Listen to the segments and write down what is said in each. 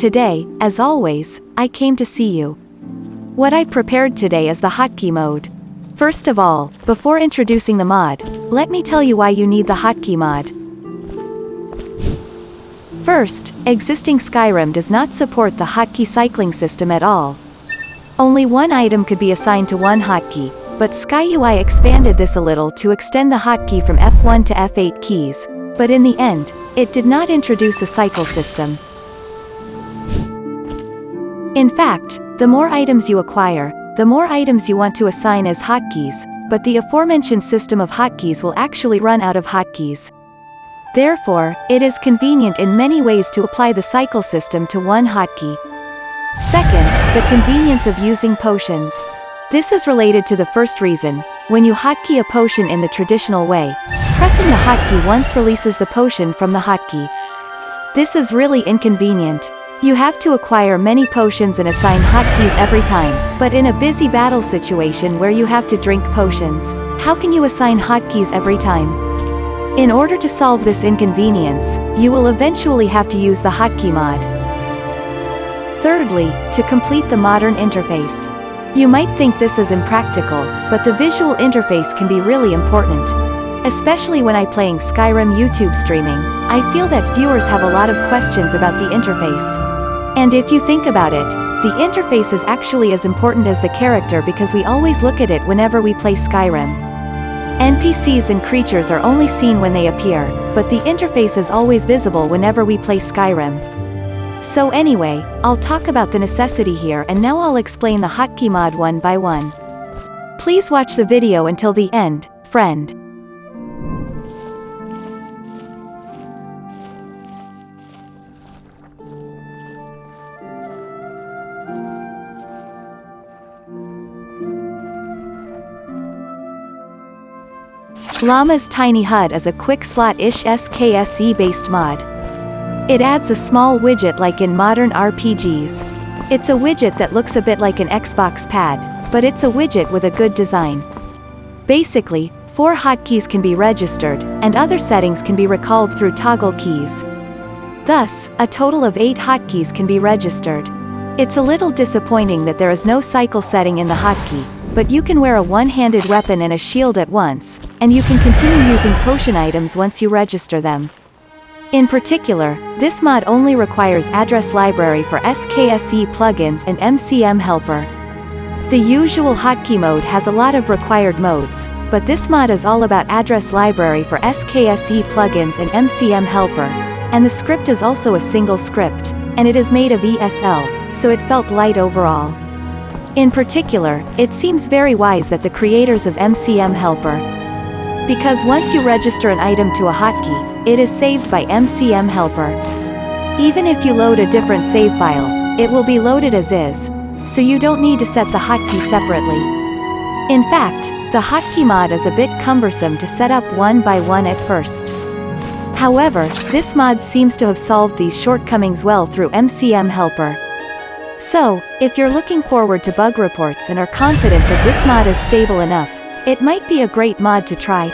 today, as always, I came to see you. What I prepared today is the hotkey mode. First of all, before introducing the mod, let me tell you why you need the hotkey mod. First, existing Skyrim does not support the hotkey cycling system at all. Only one item could be assigned to one hotkey, but SkyUI expanded this a little to extend the hotkey from F1 to F8 keys, but in the end, it did not introduce a cycle system. In fact, the more items you acquire, the more items you want to assign as hotkeys, but the aforementioned system of hotkeys will actually run out of hotkeys. Therefore, it is convenient in many ways to apply the cycle system to one hotkey. Second, the convenience of using potions. This is related to the first reason, when you hotkey a potion in the traditional way, pressing the hotkey once releases the potion from the hotkey. This is really inconvenient. You have to acquire many potions and assign hotkeys every time, but in a busy battle situation where you have to drink potions, how can you assign hotkeys every time? In order to solve this inconvenience, you will eventually have to use the hotkey mod. Thirdly, to complete the modern interface. You might think this is impractical, but the visual interface can be really important. Especially when I playing Skyrim YouTube streaming, I feel that viewers have a lot of questions about the interface. And if you think about it, the interface is actually as important as the character because we always look at it whenever we play Skyrim. NPCs and creatures are only seen when they appear, but the interface is always visible whenever we play Skyrim. So anyway, I'll talk about the necessity here and now I'll explain the hotkey mod one by one. Please watch the video until the end, friend. Llama's Tiny HUD is a quick slot-ish SKSE-based mod. It adds a small widget like in modern RPGs. It's a widget that looks a bit like an Xbox pad, but it's a widget with a good design. Basically, four hotkeys can be registered, and other settings can be recalled through toggle keys. Thus, a total of eight hotkeys can be registered. It's a little disappointing that there is no cycle setting in the hotkey, but you can wear a one-handed weapon and a shield at once, and you can continue using potion items once you register them. In particular, this mod only requires address library for SKSE plugins and MCM helper. The usual hotkey mode has a lot of required modes, but this mod is all about address library for SKSE plugins and MCM helper, and the script is also a single script, and it is made of ESL, so it felt light overall. In particular, it seems very wise that the creators of MCM Helper. Because once you register an item to a hotkey, it is saved by MCM Helper. Even if you load a different save file, it will be loaded as is, so you don't need to set the hotkey separately. In fact, the hotkey mod is a bit cumbersome to set up one by one at first. However, this mod seems to have solved these shortcomings well through MCM Helper. So, if you're looking forward to bug reports and are confident that this mod is stable enough, it might be a great mod to try.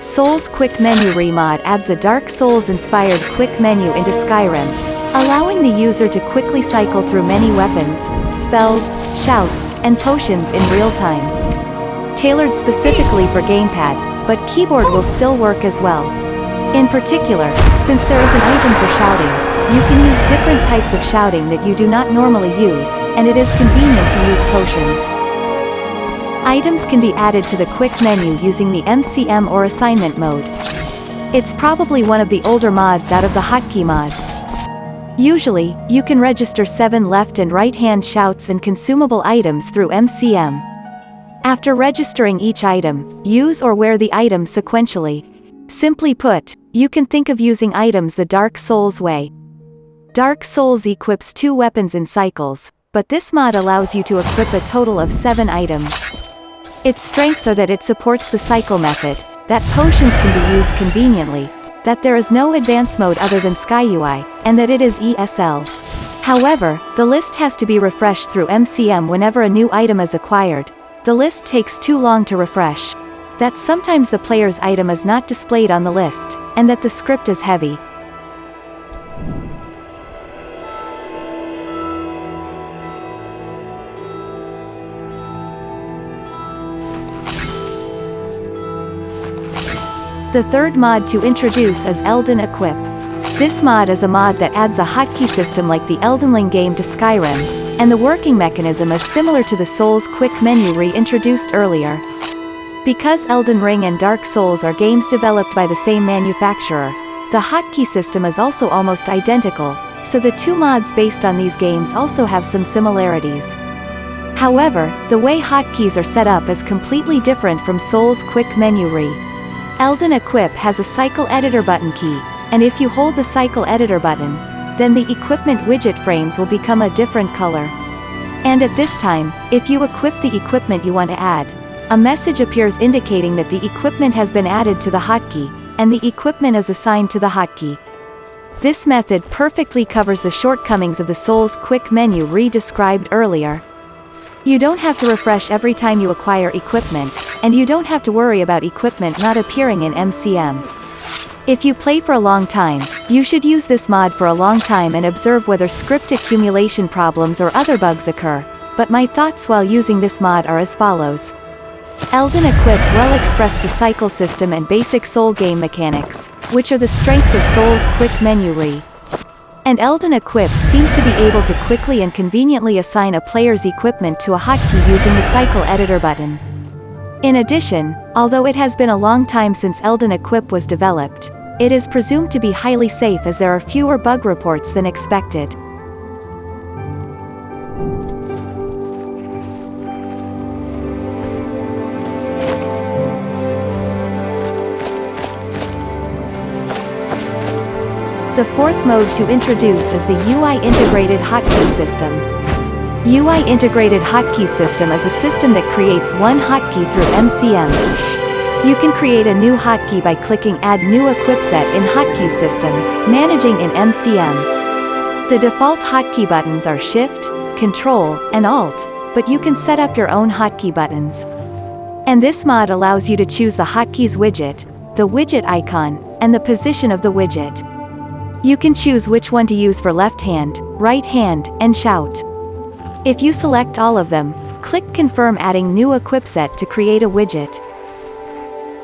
Souls Quick Menu Remod adds a Dark Souls-inspired quick menu into Skyrim, allowing the user to quickly cycle through many weapons, spells, shouts, and potions in real time. Tailored specifically for gamepad, but keyboard will still work as well. In particular, since there is an item for shouting, you can use different types of shouting that you do not normally use, and it is convenient to use potions. Items can be added to the quick menu using the MCM or assignment mode. It's probably one of the older mods out of the hotkey mods. Usually, you can register 7 left and right hand shouts and consumable items through MCM. After registering each item, use or wear the item sequentially. Simply put, you can think of using items the Dark Souls way. Dark Souls equips two weapons in cycles, but this mod allows you to equip a total of 7 items. Its strengths are that it supports the cycle method, that potions can be used conveniently, that there is no advanced mode other than SkyUI, and that it is ESL. However, the list has to be refreshed through MCM whenever a new item is acquired. The list takes too long to refresh. That sometimes the player's item is not displayed on the list, and that the script is heavy. The third mod to introduce is Elden Equip. This mod is a mod that adds a hotkey system like the Elden Ring game to Skyrim, and the working mechanism is similar to the Souls quick menu reintroduced earlier. Because Elden Ring and Dark Souls are games developed by the same manufacturer, the hotkey system is also almost identical, so the two mods based on these games also have some similarities. However, the way hotkeys are set up is completely different from Souls quick menu re. Elden Equip has a cycle editor button key, and if you hold the cycle editor button, then the equipment widget frames will become a different color. And at this time, if you equip the equipment you want to add, a message appears indicating that the equipment has been added to the hotkey, and the equipment is assigned to the hotkey. This method perfectly covers the shortcomings of the Souls quick menu re-described earlier. You don't have to refresh every time you acquire equipment, and you don't have to worry about equipment not appearing in MCM. If you play for a long time, you should use this mod for a long time and observe whether script accumulation problems or other bugs occur, but my thoughts while using this mod are as follows. Elden Equip well express the cycle system and basic soul game mechanics, which are the strengths of Soul's quick menu re. And Elden Equip seems to be able to quickly and conveniently assign a player's equipment to a hotkey using the Cycle Editor button. In addition, although it has been a long time since Elden Equip was developed, it is presumed to be highly safe as there are fewer bug reports than expected. The fourth mode to introduce is the UI Integrated Hotkey System. UI Integrated Hotkey System is a system that creates one hotkey through MCM. You can create a new hotkey by clicking Add New Equip Set in Hotkey System, managing in MCM. The default hotkey buttons are Shift, Control, and Alt, but you can set up your own hotkey buttons. And this mod allows you to choose the hotkeys widget, the widget icon, and the position of the widget. You can choose which one to use for left hand, right hand, and shout. If you select all of them, click Confirm adding new equip set to create a widget.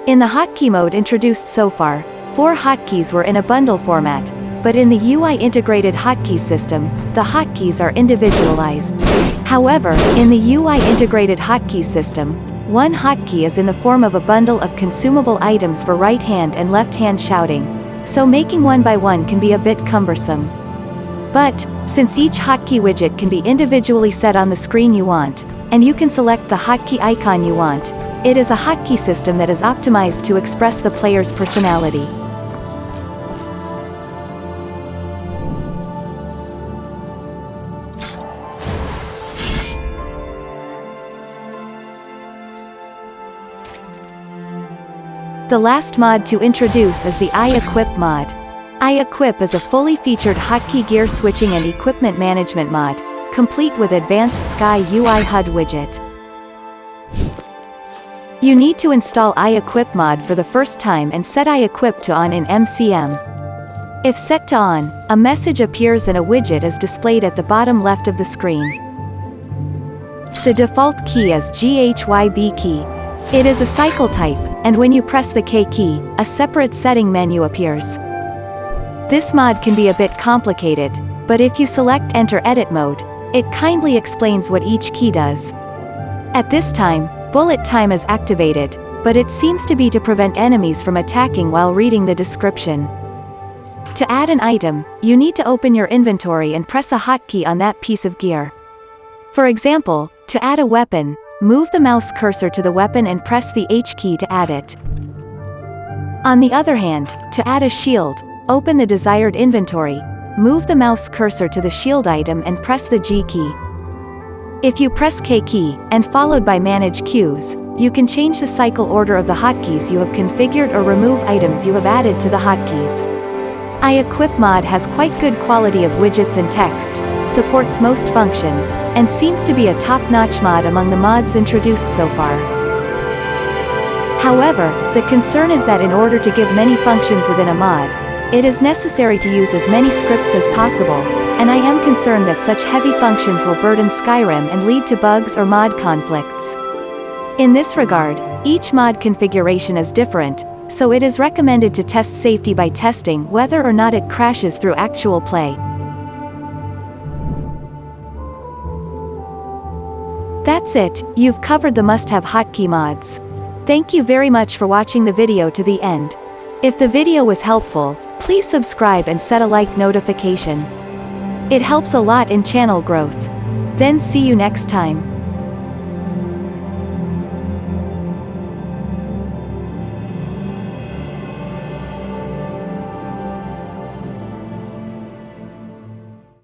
In the hotkey mode introduced so far, four hotkeys were in a bundle format, but in the UI integrated hotkey system, the hotkeys are individualized. However, in the UI integrated hotkey system, one hotkey is in the form of a bundle of consumable items for right hand and left hand shouting, so making one by one can be a bit cumbersome. But, since each hotkey widget can be individually set on the screen you want, and you can select the hotkey icon you want, it is a hotkey system that is optimized to express the player's personality. The last mod to introduce is the iEquip mod. iEquip is a fully featured hotkey gear switching and equipment management mod, complete with advanced Sky UI HUD widget. You need to install iEquip mod for the first time and set iEquip to on in MCM. If set to on, a message appears and a widget is displayed at the bottom left of the screen. The default key is GHYB key. It is a cycle type, and when you press the K key, a separate setting menu appears. This mod can be a bit complicated, but if you select Enter Edit mode, it kindly explains what each key does. At this time, bullet time is activated, but it seems to be to prevent enemies from attacking while reading the description. To add an item, you need to open your inventory and press a hotkey on that piece of gear. For example, to add a weapon, Move the mouse cursor to the weapon and press the H key to add it. On the other hand, to add a shield, open the desired inventory, move the mouse cursor to the shield item and press the G key. If you press K key, and followed by Manage Queues, you can change the cycle order of the hotkeys you have configured or remove items you have added to the hotkeys. iEquip mod has quite good quality of widgets and text, supports most functions, and seems to be a top-notch mod among the mods introduced so far. However, the concern is that in order to give many functions within a mod, it is necessary to use as many scripts as possible, and I am concerned that such heavy functions will burden Skyrim and lead to bugs or mod conflicts. In this regard, each mod configuration is different, so it is recommended to test safety by testing whether or not it crashes through actual play. That's it, you've covered the must-have hotkey mods. Thank you very much for watching the video to the end. If the video was helpful, please subscribe and set a like notification. It helps a lot in channel growth. Then see you next time.